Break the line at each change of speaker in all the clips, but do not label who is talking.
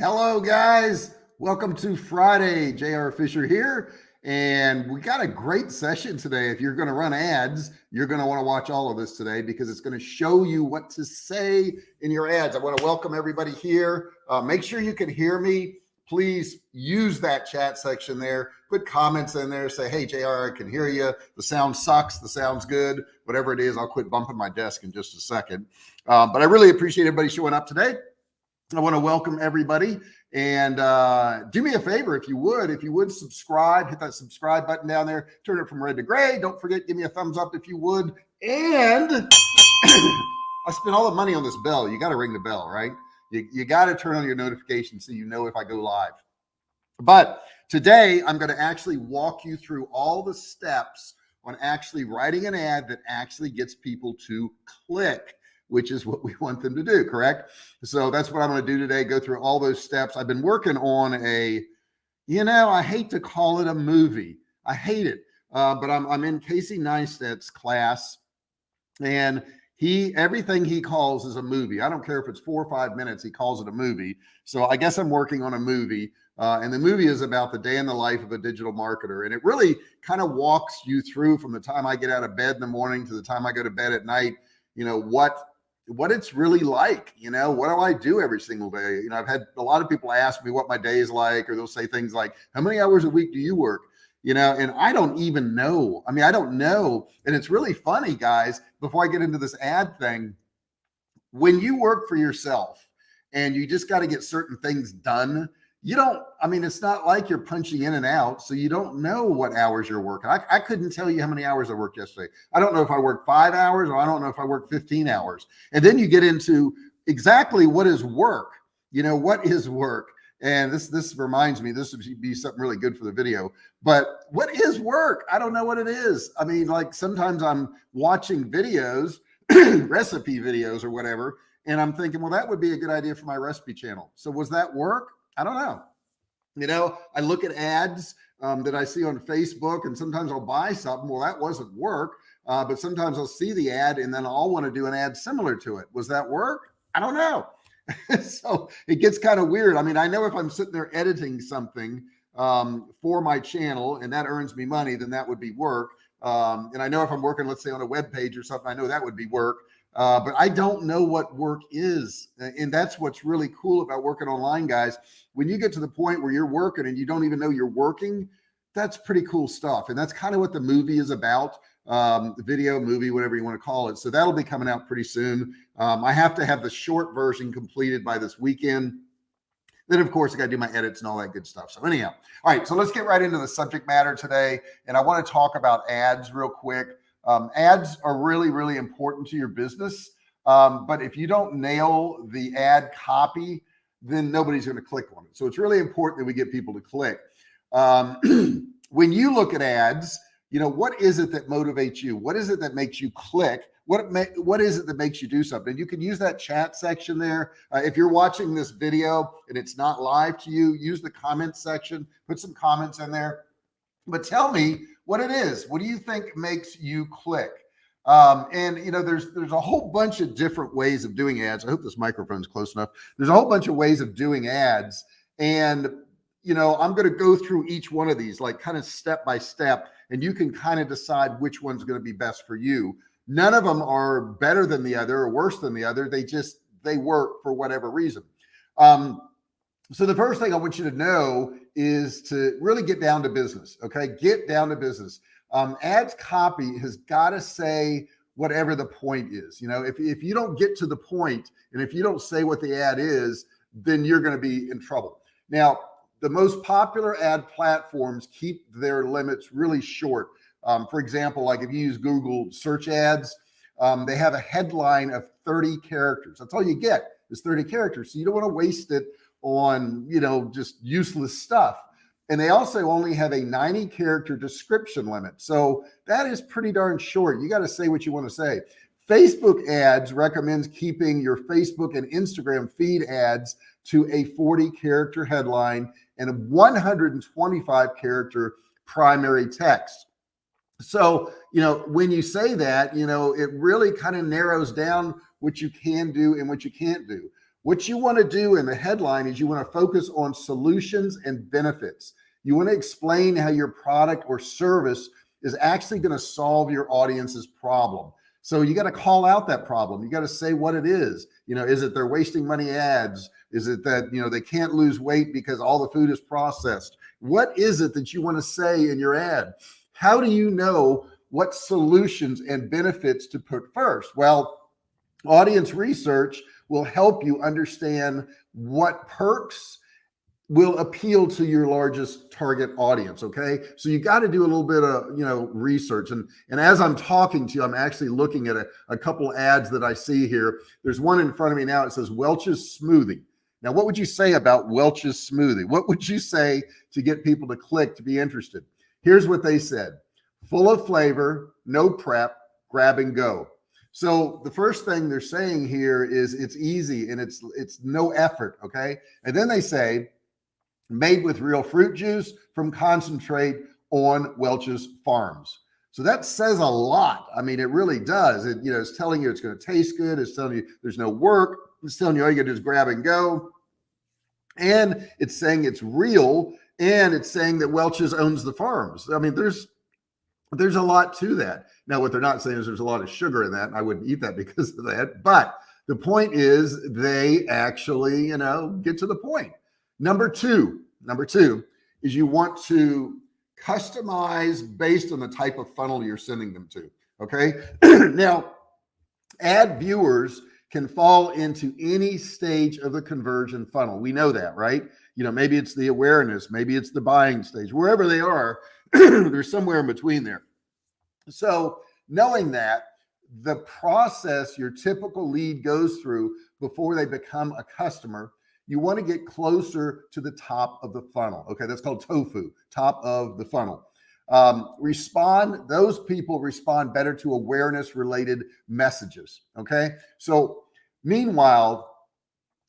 Hello, guys. Welcome to Friday. JR Fisher here. And we got a great session today. If you're going to run ads, you're going to want to watch all of this today because it's going to show you what to say in your ads. I want to welcome everybody here. Uh, make sure you can hear me. Please use that chat section there. Put comments in there. Say, hey, JR, I can hear you. The sound sucks. The sound's good. Whatever it is, I'll quit bumping my desk in just a second. Uh, but I really appreciate everybody showing up today. I want to welcome everybody and uh, do me a favor if you would, if you would subscribe, hit that subscribe button down there, turn it from red to gray. Don't forget, give me a thumbs up if you would. And I spent all the money on this bell. You got to ring the bell, right? You, you got to turn on your notifications so you know if I go live. But today I'm going to actually walk you through all the steps on actually writing an ad that actually gets people to click which is what we want them to do. Correct. So that's what I'm going to do today. Go through all those steps. I've been working on a, you know, I hate to call it a movie. I hate it. Uh, but I'm, I'm in Casey Neistat's class and he, everything he calls is a movie. I don't care if it's four or five minutes, he calls it a movie. So I guess I'm working on a movie. Uh, and the movie is about the day in the life of a digital marketer. And it really kind of walks you through from the time I get out of bed in the morning to the time I go to bed at night, you know, what what it's really like. You know, what do I do every single day? You know, I've had a lot of people ask me what my day is like, or they'll say things like, how many hours a week do you work? You know, and I don't even know. I mean, I don't know. And it's really funny, guys, before I get into this ad thing, when you work for yourself and you just got to get certain things done, you don't, I mean, it's not like you're punching in and out. So you don't know what hours you're working. I, I couldn't tell you how many hours I worked yesterday. I don't know if I worked five hours or I don't know if I worked 15 hours. And then you get into exactly what is work. You know, what is work? And this, this reminds me, this would be something really good for the video, but what is work? I don't know what it is. I mean, like sometimes I'm watching videos, recipe videos or whatever, and I'm thinking, well, that would be a good idea for my recipe channel. So was that work? I don't know. You know, I look at ads um, that I see on Facebook and sometimes I'll buy something. Well, that wasn't work. Uh, but sometimes I'll see the ad and then I'll want to do an ad similar to it. Was that work? I don't know. so it gets kind of weird. I mean, I know if I'm sitting there editing something um, for my channel and that earns me money, then that would be work. Um, and I know if I'm working, let's say on a web page or something, I know that would be work. Uh, but I don't know what work is. And that's what's really cool about working online, guys. When you get to the point where you're working and you don't even know you're working, that's pretty cool stuff. And that's kind of what the movie is about um, video, movie, whatever you want to call it. So that'll be coming out pretty soon. Um, I have to have the short version completed by this weekend. Then, of course, I got to do my edits and all that good stuff. So, anyhow, all right. So, let's get right into the subject matter today. And I want to talk about ads real quick. Um, ads are really, really important to your business. Um, but if you don't nail the ad copy, then nobody's going to click on it. So it's really important that we get people to click. Um, when you look at ads, you know, what is it that motivates you? What is it that makes you click? What, what is it that makes you do something? You can use that chat section there. Uh, if you're watching this video and it's not live to you, use the comment section, put some comments in there, but tell me what it is. What do you think makes you click? Um, and you know, there's there's a whole bunch of different ways of doing ads. I hope this microphone's close enough. There's a whole bunch of ways of doing ads, and you know, I'm going to go through each one of these, like kind of step by step, and you can kind of decide which one's going to be best for you. None of them are better than the other or worse than the other. They just they work for whatever reason. Um, so the first thing I want you to know is to really get down to business. Okay. Get down to business. Um, ads copy has got to say whatever the point is. You know, if, if you don't get to the point and if you don't say what the ad is, then you're going to be in trouble. Now, the most popular ad platforms keep their limits really short. Um, for example, like if you use Google search ads, um, they have a headline of 30 characters. That's all you get is 30 characters. So you don't want to waste it on, you know, just useless stuff. And they also only have a 90 character description limit. So that is pretty darn short. You got to say what you want to say. Facebook ads recommends keeping your Facebook and Instagram feed ads to a 40 character headline and a 125 character primary text. So, you know, when you say that, you know, it really kind of narrows down what you can do and what you can't do. What you want to do in the headline is you want to focus on solutions and benefits. You want to explain how your product or service is actually going to solve your audience's problem. So you got to call out that problem. You got to say what it is. You know, is it they're wasting money ads? Is it that, you know, they can't lose weight because all the food is processed? What is it that you want to say in your ad? How do you know what solutions and benefits to put first? Well, audience research will help you understand what perks will appeal to your largest target audience okay? So you got to do a little bit of you know research. And and as i'm talking to you i'm actually looking at a, a couple ads that i see here. There's one in front of me now. It says welch's smoothie. Now what would you say about welch's smoothie? What would you say to get people to click to be interested? Here's what they said. Full of flavor no prep grab and go so the first thing they're saying here is it's easy and it's it's no effort. Okay. And then they say made with real fruit juice from concentrate on Welch's farms. So that says a lot. I mean, it really does. It, you know, it's telling you it's going to taste good. It's telling you there's no work. It's telling you all you got to do is grab and go. And it's saying it's real. And it's saying that Welch's owns the farms. I mean, there's there's a lot to that. Now, what they're not saying is there's a lot of sugar in that. And I wouldn't eat that because of that. But the point is they actually, you know, get to the point. Number two, number two is you want to customize based on the type of funnel you're sending them to. Okay. now, ad viewers can fall into any stage of the conversion funnel. We know that, right? You know, maybe it's the awareness, maybe it's the buying stage, wherever they are, they're somewhere in between there. So knowing that the process your typical lead goes through before they become a customer, you want to get closer to the top of the funnel. Okay. That's called tofu, top of the funnel. Um, respond, those people respond better to awareness related messages. Okay. So meanwhile,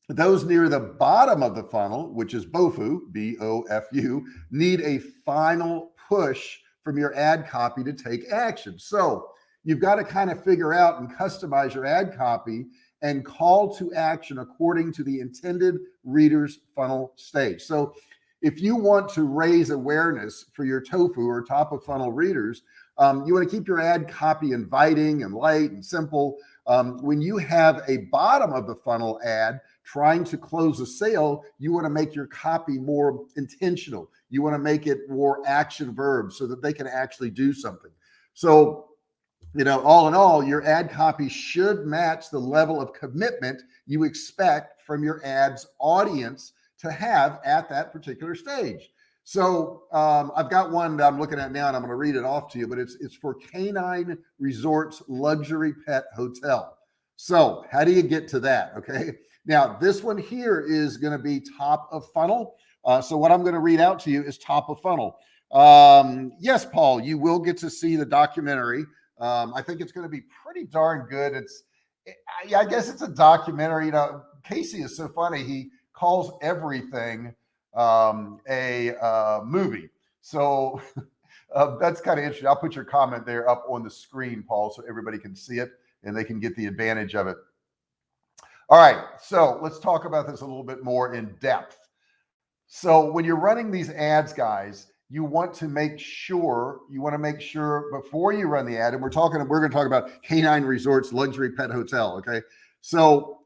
those near the bottom of the funnel, which is BOFU, B O F U, need a final push from your ad copy to take action. So you've got to kind of figure out and customize your ad copy and call to action according to the intended reader's funnel stage. So if you want to raise awareness for your tofu or top of funnel readers, um, you want to keep your ad copy inviting and light and simple. Um, when you have a bottom of the funnel ad trying to close a sale, you want to make your copy more intentional. You want to make it more action verbs so that they can actually do something. So, you know, all in all, your ad copy should match the level of commitment you expect from your ads audience to have at that particular stage. So um, I've got one that I'm looking at now and I'm going to read it off to you, but it's, it's for Canine Resorts Luxury Pet Hotel. So how do you get to that? Okay. Now, this one here is going to be top of funnel. Uh, so what I'm going to read out to you is top of funnel. Um, yes, Paul, you will get to see the documentary. Um, I think it's going to be pretty darn good. It's, I, I guess it's a documentary. You know, Casey is so funny. He calls everything um, a uh, movie. So uh, that's kind of interesting. I'll put your comment there up on the screen, Paul, so everybody can see it and they can get the advantage of it. All right, so let's talk about this a little bit more in depth. So when you're running these ads, guys, you want to make sure you want to make sure before you run the ad, and we're talking, we're going to talk about Canine Resorts Luxury Pet Hotel. Okay, so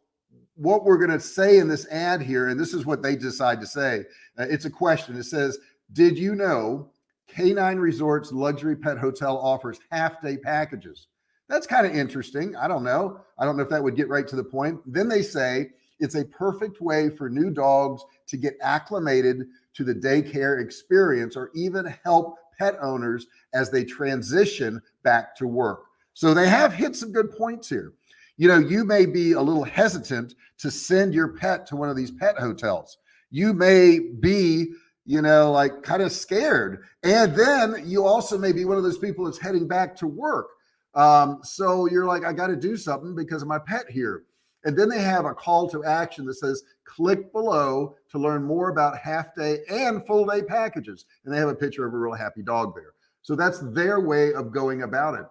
what we're going to say in this ad here, and this is what they decide to say. Uh, it's a question. It says, "Did you know Canine Resorts Luxury Pet Hotel offers half day packages?" That's kind of interesting. I don't know. I don't know if that would get right to the point. Then they say it's a perfect way for new dogs to get acclimated to the daycare experience or even help pet owners as they transition back to work. So they have hit some good points here. You know, you may be a little hesitant to send your pet to one of these pet hotels. You may be, you know, like kind of scared. And then you also may be one of those people that's heading back to work. Um, so you're like, I got to do something because of my pet here. And then they have a call to action that says, click below to learn more about half day and full day packages. And they have a picture of a real happy dog there. So that's their way of going about it.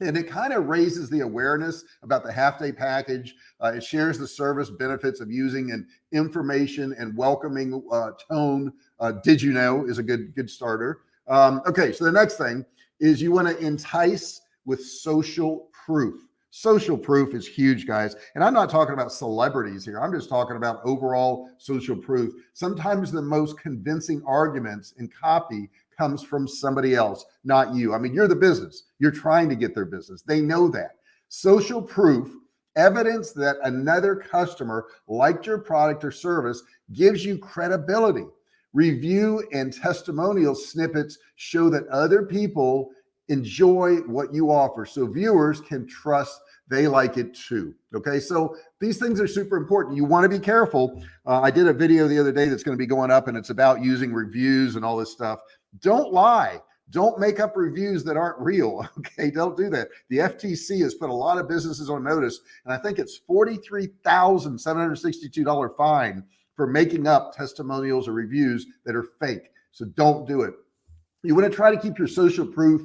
And it kind of raises the awareness about the half day package. Uh, it shares the service benefits of using an information and welcoming uh, tone. Uh, did you know is a good good starter. Um, okay, so the next thing is you want to entice with social proof. Social proof is huge, guys. And I'm not talking about celebrities here. I'm just talking about overall social proof. Sometimes the most convincing arguments in copy comes from somebody else, not you. I mean, you're the business. You're trying to get their business. They know that. Social proof, evidence that another customer liked your product or service gives you credibility. Review and testimonial snippets show that other people enjoy what you offer. So viewers can trust they like it too. Okay. So these things are super important. You want to be careful. Uh, I did a video the other day that's going to be going up and it's about using reviews and all this stuff. Don't lie. Don't make up reviews that aren't real. Okay. Don't do that. The FTC has put a lot of businesses on notice, and I think it's $43,762 fine for making up testimonials or reviews that are fake. So don't do it. You want to try to keep your social proof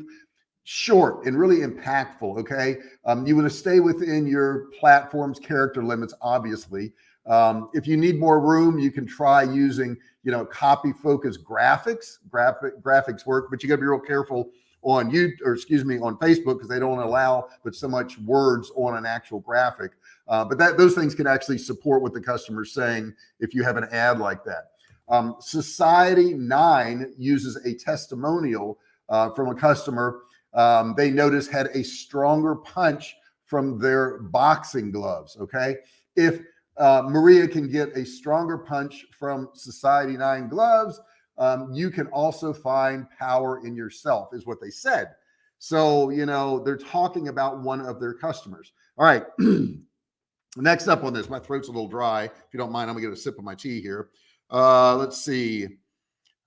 short and really impactful. Okay. Um, you want to stay within your platform's character limits, obviously. Um, if you need more room, you can try using, you know, copy focused graphics. Graphic graphics work, but you got to be real careful on you or excuse me on Facebook because they don't allow but so much words on an actual graphic. Uh, but that those things can actually support what the customer's saying if you have an ad like that. Um, Society Nine uses a testimonial uh, from a customer um, they noticed had a stronger punch from their boxing gloves. Okay. If uh, Maria can get a stronger punch from Society 9 gloves, um, you can also find power in yourself, is what they said. So, you know, they're talking about one of their customers. All right. Next up on this, my throat's a little dry. If you don't mind, I'm gonna get a sip of my tea here. Uh, let's see.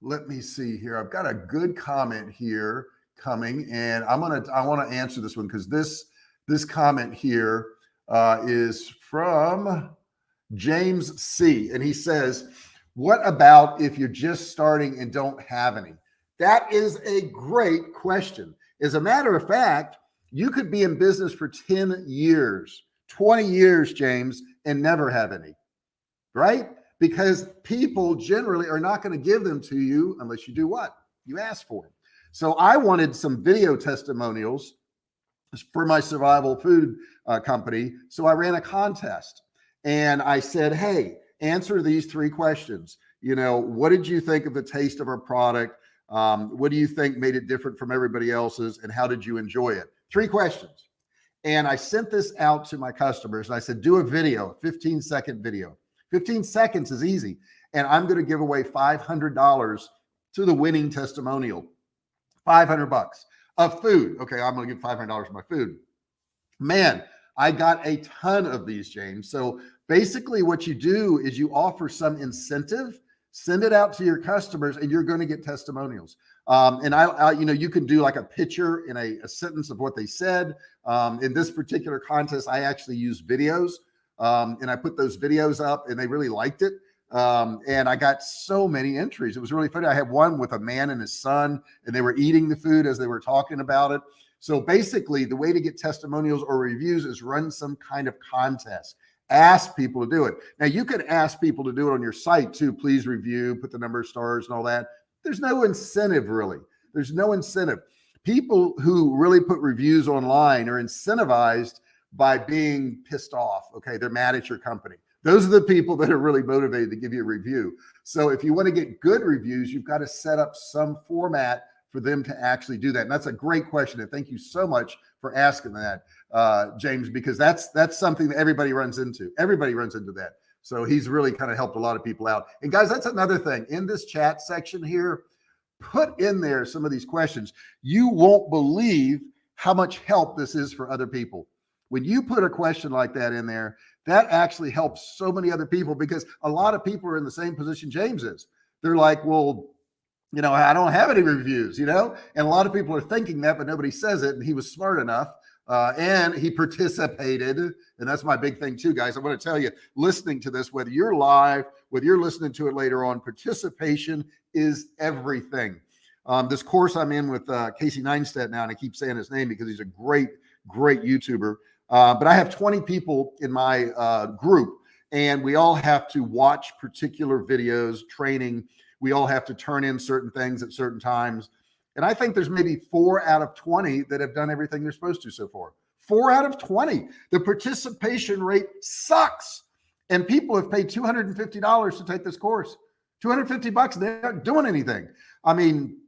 Let me see here. I've got a good comment here coming, and I'm gonna I want to answer this one because this this comment here uh, is from James C, and he says, "What about if you're just starting and don't have any?" That is a great question. As a matter of fact, you could be in business for 10 years, 20 years, James, and never have any, right? Because people generally are not going to give them to you unless you do what? You ask for them. So I wanted some video testimonials for my survival food uh, company. So I ran a contest and I said, Hey, answer these three questions. You know, what did you think of the taste of our product? Um, what do you think made it different from everybody else's? And how did you enjoy it? Three questions. And I sent this out to my customers and I said, do a video, 15 second video. 15 seconds is easy. And I'm going to give away $500 to the winning testimonial. 500 bucks of food. Okay, I'm going to give $500 for my food. Man, I got a ton of these, James. So basically, what you do is you offer some incentive, send it out to your customers, and you're going to get testimonials. Um, and I, I, you know, you can do like a picture in a, a sentence of what they said. Um, in this particular contest, I actually used videos um, and I put those videos up, and they really liked it. Um, and I got so many entries. It was really funny. I had one with a man and his son, and they were eating the food as they were talking about it. So basically, the way to get testimonials or reviews is run some kind of contest. Ask people to do it. Now, you could ask people to do it on your site too. Please review, put the number of stars and all that. There's no incentive really. There's no incentive. People who really put reviews online are incentivized by being pissed off. Okay. They're mad at your company. Those are the people that are really motivated to give you a review. So if you want to get good reviews, you've got to set up some format for them to actually do that. And that's a great question. And thank you so much for asking that, uh, James, because that's that's something that everybody runs into. Everybody runs into that. So he's really kind of helped a lot of people out. And guys, that's another thing in this chat section here. Put in there some of these questions. You won't believe how much help this is for other people. When you put a question like that in there, that actually helps so many other people because a lot of people are in the same position James is. They're like, well, you know, I don't have any reviews, you know, and a lot of people are thinking that, but nobody says it. And he was smart enough uh, and he participated. And that's my big thing, too, guys. I want to tell you, listening to this, whether you're live, whether you're listening to it later on, participation is everything. Um, this course I'm in with uh, Casey Neistat now, and I keep saying his name because he's a great great YouTuber. Uh, but I have 20 people in my uh, group and we all have to watch particular videos, training. We all have to turn in certain things at certain times. And I think there's maybe four out of 20 that have done everything they're supposed to so far. Four out of 20. The participation rate sucks. And people have paid $250 to take this course. 250 bucks, they aren't doing anything. I mean,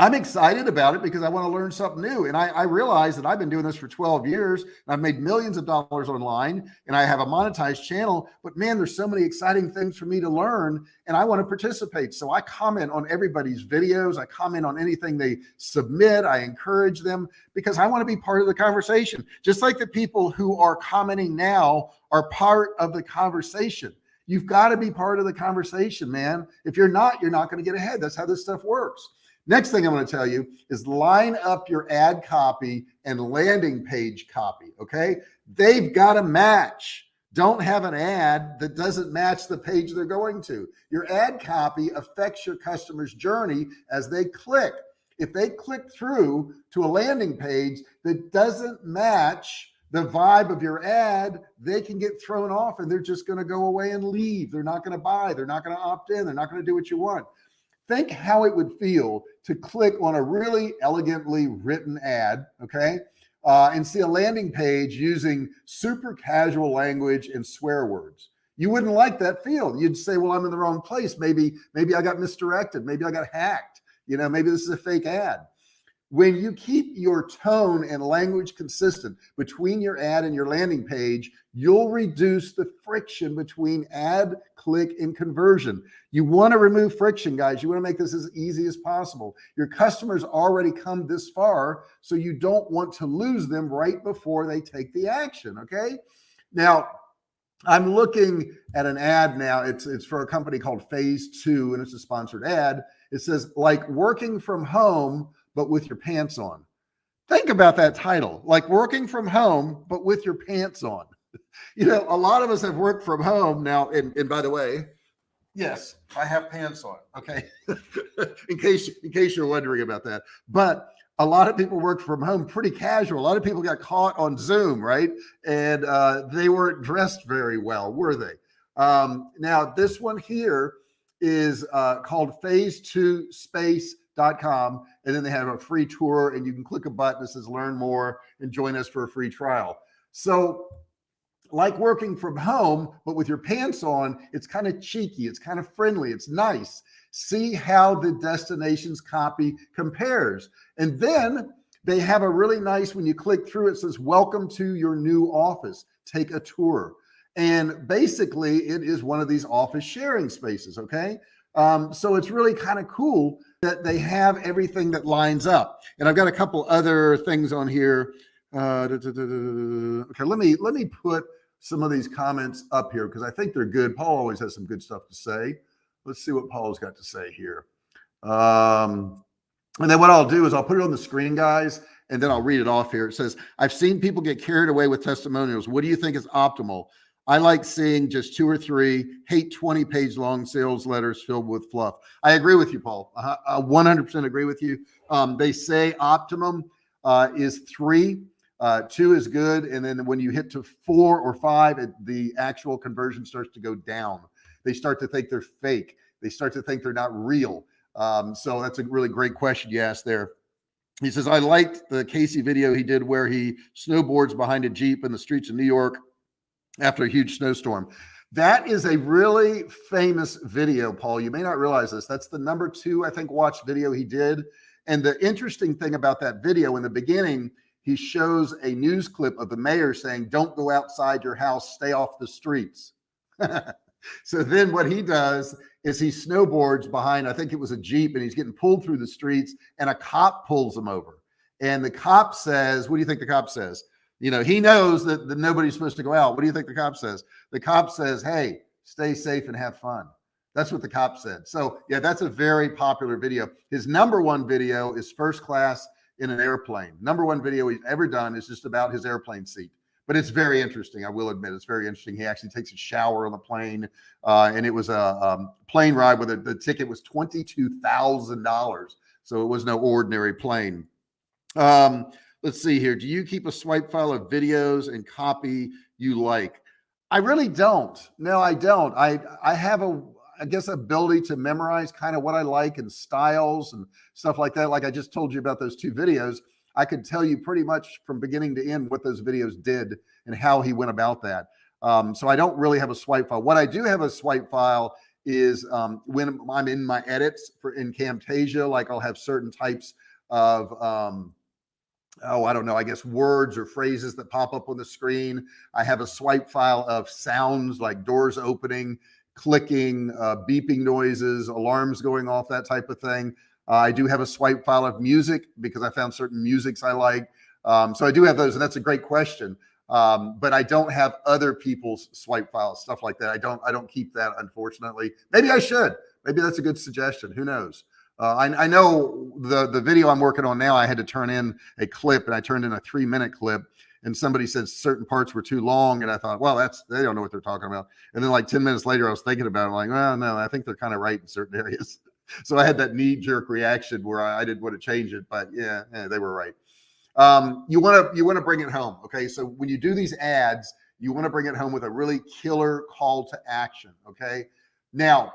I'm excited about it because I want to learn something new. And I, I, realize that I've been doing this for 12 years and I've made millions of dollars online and I have a monetized channel, but man, there's so many exciting things for me to learn and I want to participate. So I comment on everybody's videos. I comment on anything they submit. I encourage them because I want to be part of the conversation. Just like the people who are commenting now are part of the conversation. You've got to be part of the conversation, man. If you're not, you're not going to get ahead. That's how this stuff works. Next thing I'm going to tell you is line up your ad copy and landing page copy. Okay. They've got to match. Don't have an ad that doesn't match the page they're going to. Your ad copy affects your customer's journey as they click. If they click through to a landing page that doesn't match the vibe of your ad, they can get thrown off and they're just going to go away and leave. They're not going to buy. They're not going to opt in. They're not going to do what you want. Think how it would feel to click on a really elegantly written ad, okay, uh, and see a landing page using super casual language and swear words. You wouldn't like that feel. You'd say, well, I'm in the wrong place. Maybe, maybe I got misdirected. Maybe I got hacked. You know, maybe this is a fake ad. When you keep your tone and language consistent between your ad and your landing page, you'll reduce the friction between ad, click, and conversion. You want to remove friction, guys. You want to make this as easy as possible. Your customers already come this far, so you don't want to lose them right before they take the action. Okay. Now, I'm looking at an ad now. It's it's for a company called Phase Two, and it's a sponsored ad. It says like working from home but with your pants on. Think about that title, like working from home, but with your pants on. You know, a lot of us have worked from home now. And, and by the way, yes, I have pants on. Okay. in case, in case you're wondering about that, but a lot of people work from home pretty casual. A lot of people got caught on Zoom, right? And uh, they weren't dressed very well, were they? Um, now, this one here is uh, called Phase Two Space com, and then they have a free tour and you can click a button that says learn more and join us for a free trial. So like working from home, but with your pants on, it's kind of cheeky. It's kind of friendly. It's nice. See how the destinations copy compares. And then they have a really nice, when you click through, it says, welcome to your new office. Take a tour. And basically it is one of these office sharing spaces. Okay. Um, so it's really kind of cool that they have everything that lines up. And I've got a couple other things on here. Uh, da, da, da, okay, let me let me put some of these comments up here because I think they're good. Paul always has some good stuff to say. Let's see what Paul's got to say here. Um, and then what I'll do is I'll put it on the screen, guys, and then I'll read it off here. It says, I've seen people get carried away with testimonials. What do you think is optimal? I like seeing just two or three, hate 20 page long sales letters filled with fluff. I agree with you, Paul. I 100% agree with you. Um, they say optimum uh, is three. Uh, two is good. And then when you hit to four or five, it, the actual conversion starts to go down. They start to think they're fake. They start to think they're not real. Um, so that's a really great question you asked there. He says, I liked the Casey video he did where he snowboards behind a Jeep in the streets of New York after a huge snowstorm. That is a really famous video, Paul. You may not realize this. That's the number two, I think, watched video he did. And the interesting thing about that video in the beginning, he shows a news clip of the mayor saying, Don't go outside your house, stay off the streets. so then what he does is he snowboards behind, I think it was a Jeep, and he's getting pulled through the streets, and a cop pulls him over. And the cop says, What do you think the cop says? You know, he knows that, that nobody's supposed to go out. What do you think the cop says? The cop says, Hey, stay safe and have fun. That's what the cop said. So, yeah, that's a very popular video. His number one video is first class in an airplane. Number one video he's ever done is just about his airplane seat. But it's very interesting. I will admit it's very interesting. He actually takes a shower on the plane, uh, and it was a um, plane ride where the, the ticket was twenty two thousand dollars. So it was no ordinary plane. Um, let's see here. Do you keep a swipe file of videos and copy you like? I really don't. No, I don't. I I have a I guess ability to memorize kind of what I like and styles and stuff like that. Like I just told you about those two videos. I could tell you pretty much from beginning to end what those videos did and how he went about that. Um, so I don't really have a swipe file. What I do have a swipe file is um, when I'm in my edits for in Camtasia, like I'll have certain types of um, oh, I don't know, I guess words or phrases that pop up on the screen. I have a swipe file of sounds like doors opening, clicking, uh, beeping noises, alarms going off, that type of thing. Uh, I do have a swipe file of music because I found certain musics I like. Um, so I do have those, and that's a great question. Um, but I don't have other people's swipe files, stuff like that. I don't, I don't keep that, unfortunately. Maybe I should. Maybe that's a good suggestion. Who knows? Uh, I, I, know the the video I'm working on now. I had to turn in a clip, and I turned in a three minute clip. And somebody said certain parts were too long, and I thought, well, that's they don't know what they're talking about. And then like ten minutes later, I was thinking about it. Like, well, no, I think they're kind of right in certain areas. so I had that knee jerk reaction where I, I, didn't want to change it, but yeah, yeah they were right. Um, you want to you want to bring it home, okay? So when you do these ads, you want to bring it home with a really killer call to action, okay? Now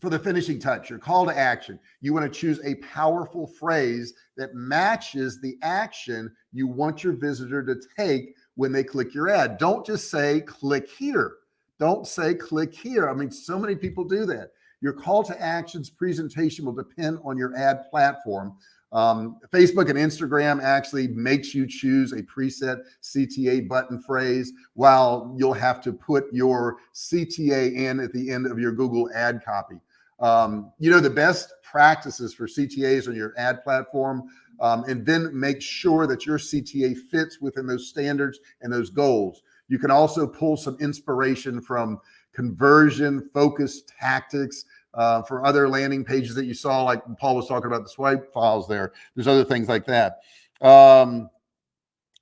for the finishing touch, your call to action. You want to choose a powerful phrase that matches the action you want your visitor to take when they click your ad. Don't just say click here. Don't say click here. I mean, so many people do that. Your call to actions presentation will depend on your ad platform. Um, Facebook and Instagram actually makes you choose a preset CTA button phrase while you'll have to put your CTA in at the end of your Google ad copy. Um, you know, the best practices for CTAs on your ad platform, um, and then make sure that your CTA fits within those standards and those goals. You can also pull some inspiration from conversion focused tactics uh, for other landing pages that you saw, like Paul was talking about the swipe files there. There's other things like that. Um,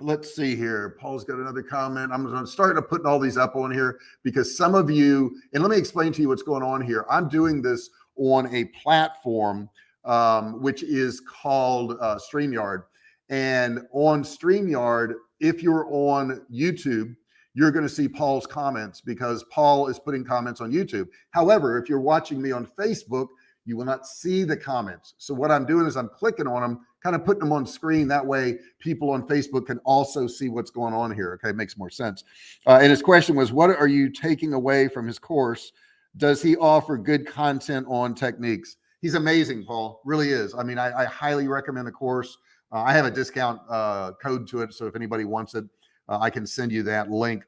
let's see here. Paul's got another comment. I'm going to start to putting all these up on here because some of you, and let me explain to you what's going on here. I'm doing this on a platform um, which is called uh, StreamYard. And on StreamYard, if you're on YouTube, you're going to see Paul's comments because Paul is putting comments on YouTube. However, if you're watching me on Facebook, you will not see the comments. So what I'm doing is I'm clicking on them kind of putting them on screen. That way people on Facebook can also see what's going on here. Okay. It makes more sense. Uh, and his question was, what are you taking away from his course? Does he offer good content on techniques? He's amazing, Paul, really is. I mean, I, I highly recommend the course. Uh, I have a discount uh, code to it. So if anybody wants it, uh, I can send you that link.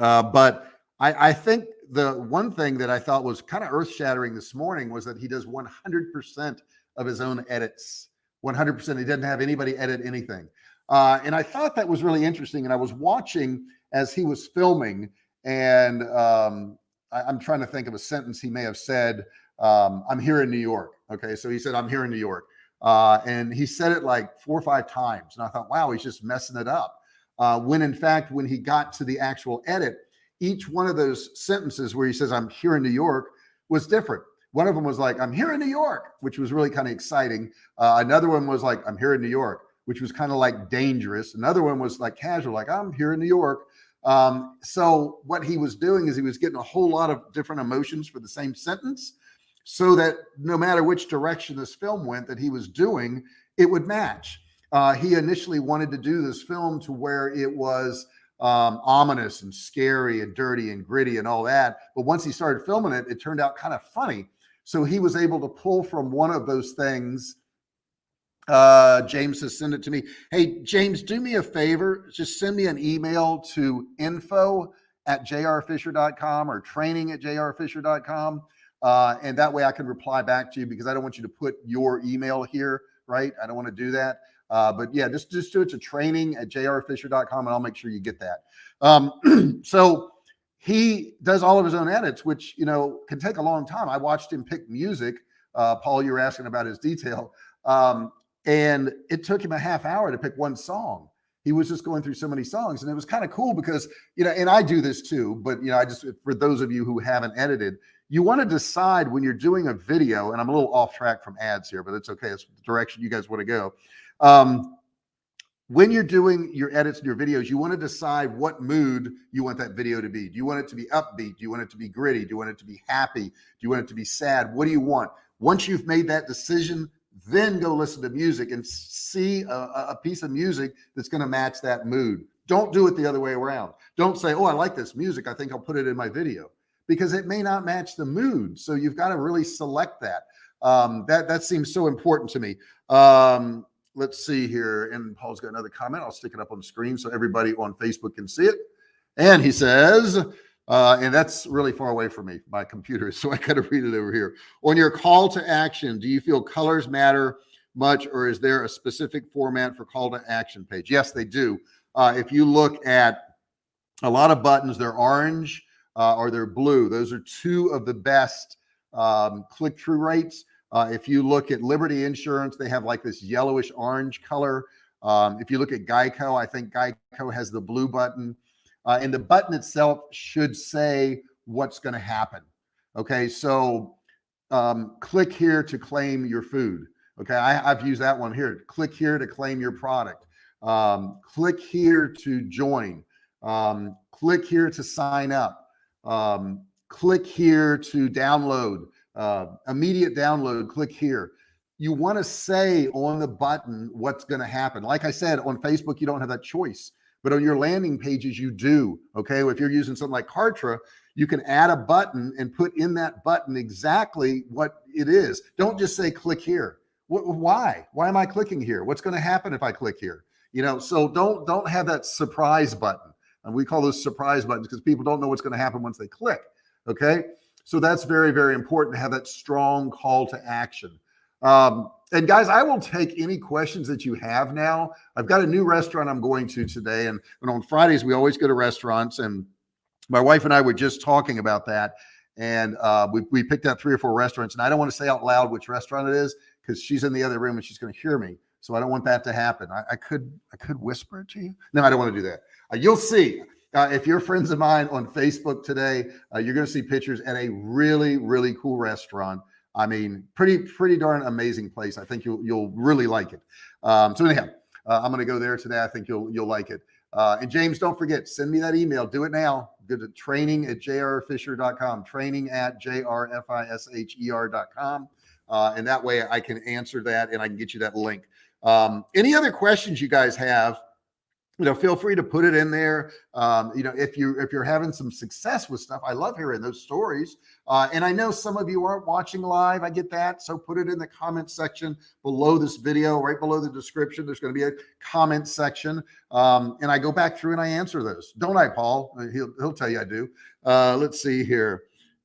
Uh, but I, I think the one thing that I thought was kind of earth shattering this morning was that he does 100% of his own edits. 100%. He doesn't have anybody edit anything. Uh, and I thought that was really interesting. And I was watching as he was filming, and um, I, am trying to think of a sentence he may have said. Um, I'm here in New York. Okay. So he said, I'm here in New York. Uh, and he said it like four or five times. And I thought, wow, he's just messing it up. Uh, when in fact, when he got to the actual edit, each one of those sentences where he says, I'm here in New York was different. One of them was like, I'm here in New York, which was really kind of exciting. Uh, another one was like, I'm here in New York, which was kind of like dangerous. Another one was like casual, like, I'm here in New York. Um, so what he was doing is he was getting a whole lot of different emotions for the same sentence so that no matter which direction this film went that he was doing, it would match. Uh, he initially wanted to do this film to where it was um, ominous and scary and dirty and gritty and all that. But once he started filming it, it turned out kind of funny. So he was able to pull from one of those things. Uh, James has sent it to me. Hey, James, do me a favor. Just send me an email to info at jrfisher.com or training at jrfisher.com. Uh, and that way I can reply back to you because I don't want you to put your email here, right? I don't want to do that. Uh, but yeah, just, just do it to training at jrfisher.com and I'll make sure you get that. Um, so he does all of his own edits, which, you know, can take a long time. I watched him pick music. Uh, Paul, you were asking about his detail. Um, and it took him a half hour to pick one song. He was just going through so many songs and it was kind of cool because, you know, and I do this too, but you know, I just, for those of you who haven't edited, you want to decide when you're doing a video and I'm a little off track from ads here, but it's okay. It's the direction you guys want to go. Um, when you're doing your edits and your videos, you want to decide what mood you want that video to be. Do you want it to be upbeat? Do you want it to be gritty? Do you want it to be happy? Do you want it to be sad? What do you want? Once you've made that decision, then go listen to music and see a, a piece of music that's going to match that mood. Don't do it the other way around. Don't say, Oh, I like this music. I think I'll put it in my video because it may not match the mood. So you've got to really select that. Um, that, that seems so important to me. Um, let's see here. And Paul's got another comment. I'll stick it up on the screen so everybody on Facebook can see it. And he says, uh, and that's really far away from me, my computer. So I got to read it over here. On your call to action, do you feel colors matter much, or is there a specific format for call to action page? Yes, they do. Uh, if you look at a lot of buttons, they're orange uh, or they're blue. Those are two of the best um, click through rates. Uh, if you look at Liberty Insurance, they have like this yellowish orange color. Um, if you look at Geico, I think Geico has the blue button. Uh, and the button itself should say what's going to happen. Okay, so um, click here to claim your food. Okay, I, have used that one here. Click here to claim your product. Um, click here to join. Um, click here to sign up. Um, click here to download uh, immediate download, click here. You want to say on the button what's going to happen. Like I said, on Facebook, you don't have that choice, but on your landing pages, you do. Okay. If you're using something like Kartra, you can add a button and put in that button exactly what it is. Don't just say click here. What, why? Why am I clicking here? What's going to happen if I click here? You know, so don't don't have that surprise button. And we call those surprise buttons because people don't know what's going to happen once they click. Okay. So that's very, very important to have that strong call to action. Um, and guys, I will take any questions that you have now. I've got a new restaurant I'm going to today. And, and on Fridays, we always go to restaurants. And my wife and I were just talking about that. And uh, we, we picked out three or four restaurants. And I don't want to say out loud which restaurant it is because she's in the other room and she's going to hear me. So I don't want that to happen. I, I, could I could whisper it to you. No, I don't want to do that. Uh, you'll see. Uh, if you're friends of mine on Facebook today, uh, you're going to see pictures at a really, really cool restaurant. I mean, pretty, pretty darn amazing place. I think you'll, you'll really like it. Um, so anyhow, uh, I'm going to go there today. I think you'll, you'll like it. Uh, and James, don't forget, send me that email. Do it now. Go to training at jrfisher.com, training at jrfisher.com. Uh, and that way I can answer that and I can get you that link. Um, any other questions you guys have? You know, feel free to put it in there. Um, you know, if you if you're having some success with stuff, I love hearing those stories. Uh, and I know some of you aren't watching live. I get that. So put it in the comment section below this video, right below the description. There's going to be a comment section, um, and I go back through and I answer those. Don't I, Paul? Uh, he'll he'll tell you I do. Uh, let's see here.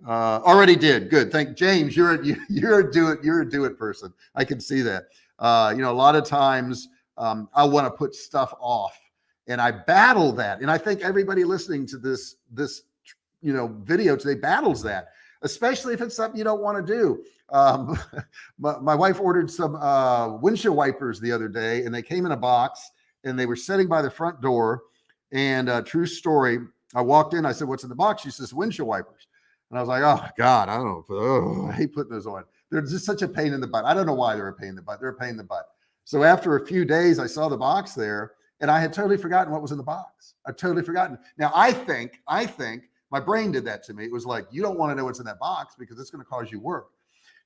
Uh, already did. Good. Thank James. You're a, you're a do it. You're a do it person. I can see that. Uh, you know, a lot of times um, I want to put stuff off and I battle that. And I think everybody listening to this this you know video today battles that, especially if it's something you don't want to do. Um, my, my, wife ordered some uh, windshield wipers the other day, and they came in a box, and they were sitting by the front door. And uh, true story, I walked in. I said, "What's in the box?" She says, "Windshield wipers." And I was like, "Oh God, I don't know. Oh, I hate putting those on. They're just such a pain in the butt. I don't know why they're a pain in the butt. They're a pain in the butt." So after a few days, I saw the box there and I had totally forgotten what was in the box. I totally forgotten. Now I think, I think my brain did that to me. It was like, you don't want to know what's in that box because it's going to cause you work.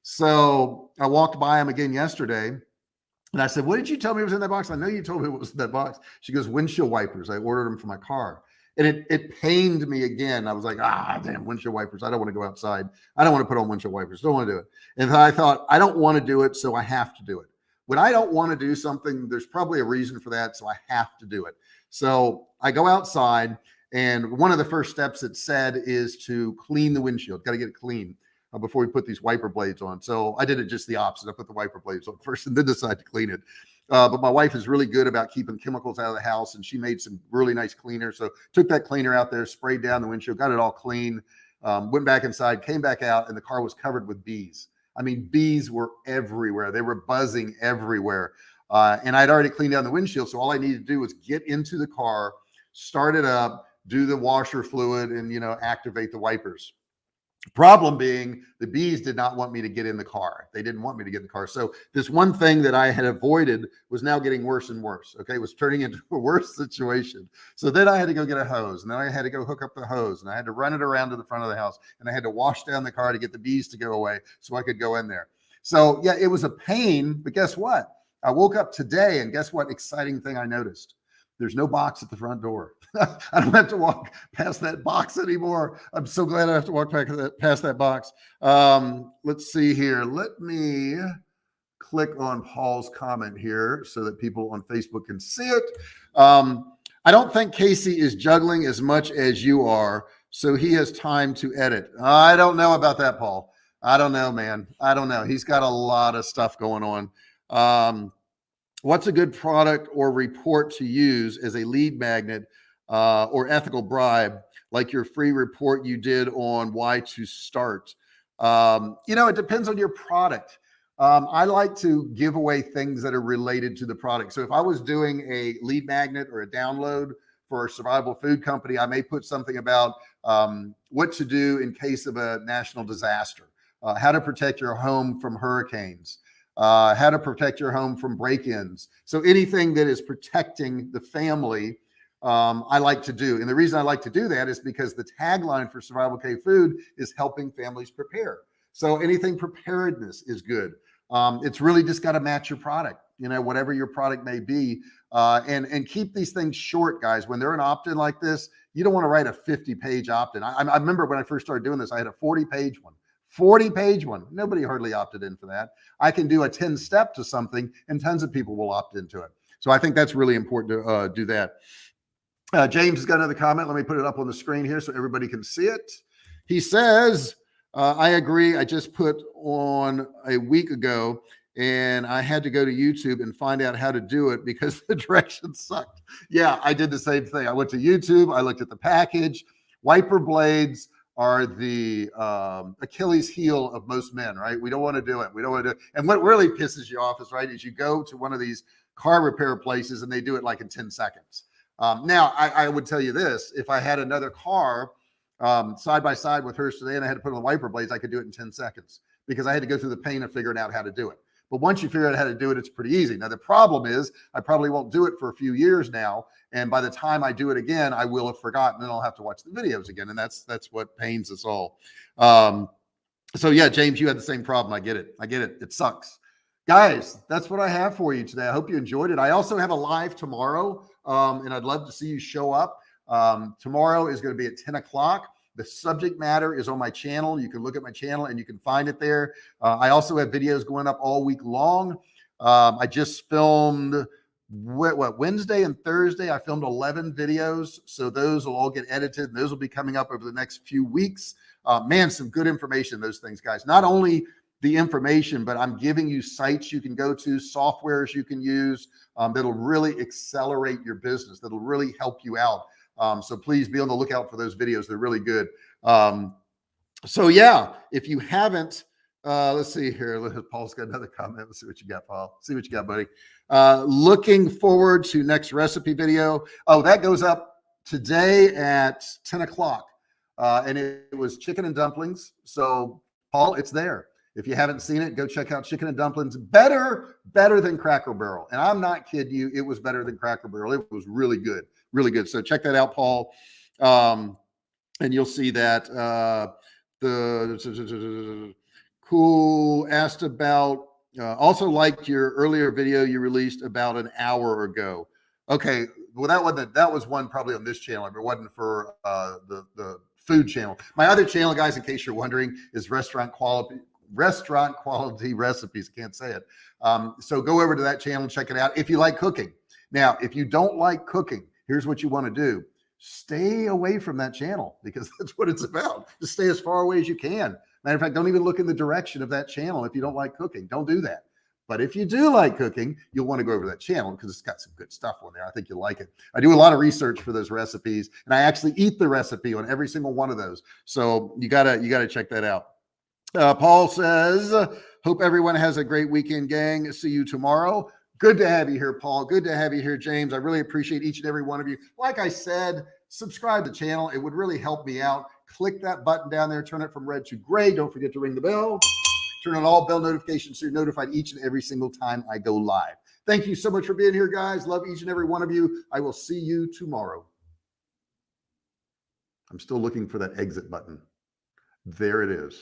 So I walked by him again yesterday and I said, what did you tell me was in that box? I know you told me what was in that box. She goes, windshield wipers. I ordered them for my car. And it, it pained me again. I was like, ah, damn, windshield wipers. I don't want to go outside. I don't want to put on windshield wipers. Don't want to do it. And I thought, I don't want to do it. So I have to do it when I don't want to do something, there's probably a reason for that. So I have to do it. So I go outside and one of the first steps it said is to clean the windshield. Got to get it clean uh, before we put these wiper blades on. So I did it just the opposite. I put the wiper blades on first and then decide to clean it. Uh, but my wife is really good about keeping chemicals out of the house and she made some really nice cleaner. So took that cleaner out there, sprayed down the windshield, got it all clean, um, went back inside, came back out and the car was covered with bees. I mean, bees were everywhere. They were buzzing everywhere. Uh, and I'd already cleaned down the windshield. So all I needed to do was get into the car, start it up, do the washer fluid and, you know, activate the wipers. Problem being the bees did not want me to get in the car. They didn't want me to get in the car. So this one thing that I had avoided was now getting worse and worse. Okay. It was turning into a worse situation. So then I had to go get a hose and then I had to go hook up the hose and I had to run it around to the front of the house and I had to wash down the car to get the bees to go away so I could go in there. So yeah, it was a pain, but guess what? I woke up today and guess what exciting thing I noticed? There's no box at the front door. I don't have to walk past that box anymore. I'm so glad I have to walk past that, past that box. Um, let's see here. Let me click on Paul's comment here so that people on Facebook can see it. Um, I don't think Casey is juggling as much as you are, so he has time to edit. I don't know about that, Paul. I don't know, man. I don't know. He's got a lot of stuff going on. Um, what's a good product or report to use as a lead magnet uh, or ethical bribe, like your free report you did on why to start? Um, you know, it depends on your product. Um, I like to give away things that are related to the product. So if I was doing a lead magnet or a download for a survival food company, I may put something about um, what to do in case of a national disaster, uh, how to protect your home from hurricanes, uh, how to protect your home from break-ins. So anything that is protecting the family, um, I like to do. And the reason I like to do that is because the tagline for Survival K Food is helping families prepare. So anything preparedness is good. Um, it's really just got to match your product, you know, whatever your product may be. Uh, and, and keep these things short, guys. When they're an opt-in like this, you don't want to write a 50 page opt-in. I, I remember when I first started doing this, I had a 40 page one. 40 page one. Nobody hardly opted in for that. I can do a 10 step to something and tons of people will opt into it. So I think that's really important to uh, do that. Uh, James has got another comment. Let me put it up on the screen here so everybody can see it. He says, uh, I agree. I just put on a week ago and I had to go to YouTube and find out how to do it because the directions sucked. Yeah, I did the same thing. I went to YouTube. I looked at the package, wiper blades, are the um, Achilles heel of most men, right? We don't want to do it. We don't want to do it. And what really pisses you off is right, is you go to one of these car repair places and they do it like in 10 seconds. Um, now I, I, would tell you this, if I had another car um, side by side with hers today and I had to put on the wiper blades, I could do it in 10 seconds because I had to go through the pain of figuring out how to do it. But once you figure out how to do it, it's pretty easy. Now, the problem is I probably won't do it for a few years now. And by the time I do it again, I will have forgotten and I'll have to watch the videos again. And that's, that's what pains us all. Um, so yeah, James, you had the same problem. I get it. I get it. It sucks. Guys, that's what I have for you today. I hope you enjoyed it. I also have a live tomorrow, um, and I'd love to see you show up. Um, tomorrow is going to be at 10 o'clock. The subject matter is on my channel. You can look at my channel and you can find it there. Uh, I also have videos going up all week long. Um, I just filmed what, what, Wednesday and Thursday. I filmed 11 videos. So those will all get edited. Those will be coming up over the next few weeks. Uh, man, some good information, those things, guys. Not only the information, but I'm giving you sites you can go to, softwares you can use um, that'll really accelerate your business, that'll really help you out. Um, so please be on the lookout for those videos. They're really good. Um, so yeah, if you haven't, uh, let's see here. Paul's got another comment. Let's see what you got, Paul. See what you got, buddy. Uh, looking forward to next recipe video. Oh, that goes up today at 10 o'clock. Uh, and it, it was chicken and dumplings. So Paul, it's there. If you haven't seen it, go check out Chicken and Dumplings. Better, better than Cracker Barrel. And I'm not kidding you. It was better than Cracker Barrel. It was really good really good. So check that out, Paul. Um, and you'll see that uh, the cool asked about uh, also liked your earlier video you released about an hour ago. Okay, well that wasn't that was one probably on this channel. If it wasn't for uh, the the food channel. My other channel, guys, in case you're wondering, is restaurant quality restaurant quality recipes. Can't say it. Um, so go over to that channel, check it out if you like cooking. Now, if you don't like cooking, here's what you want to do stay away from that channel because that's what it's about. Just stay as far away as you can. Matter of fact, don't even look in the direction of that channel if you don't like cooking. Don't do that. But if you do like cooking, you'll want to go over that channel because it's got some good stuff on there. I think you'll like it. I do a lot of research for those recipes and I actually eat the recipe on every single one of those. So you gotta, you gotta check that out. Uh, Paul says, hope everyone has a great weekend gang. See you tomorrow. Good to have you here, Paul. Good to have you here, James. I really appreciate each and every one of you. Like I said, subscribe to the channel. It would really help me out. click that button down there, turn it from red to gray. Don't forget to ring the bell, turn on all bell notifications so you're notified each and every single time I go live. Thank you so much for being here, guys. Love each and every one of you. I will see you tomorrow. I'm still looking for that exit button. There it is.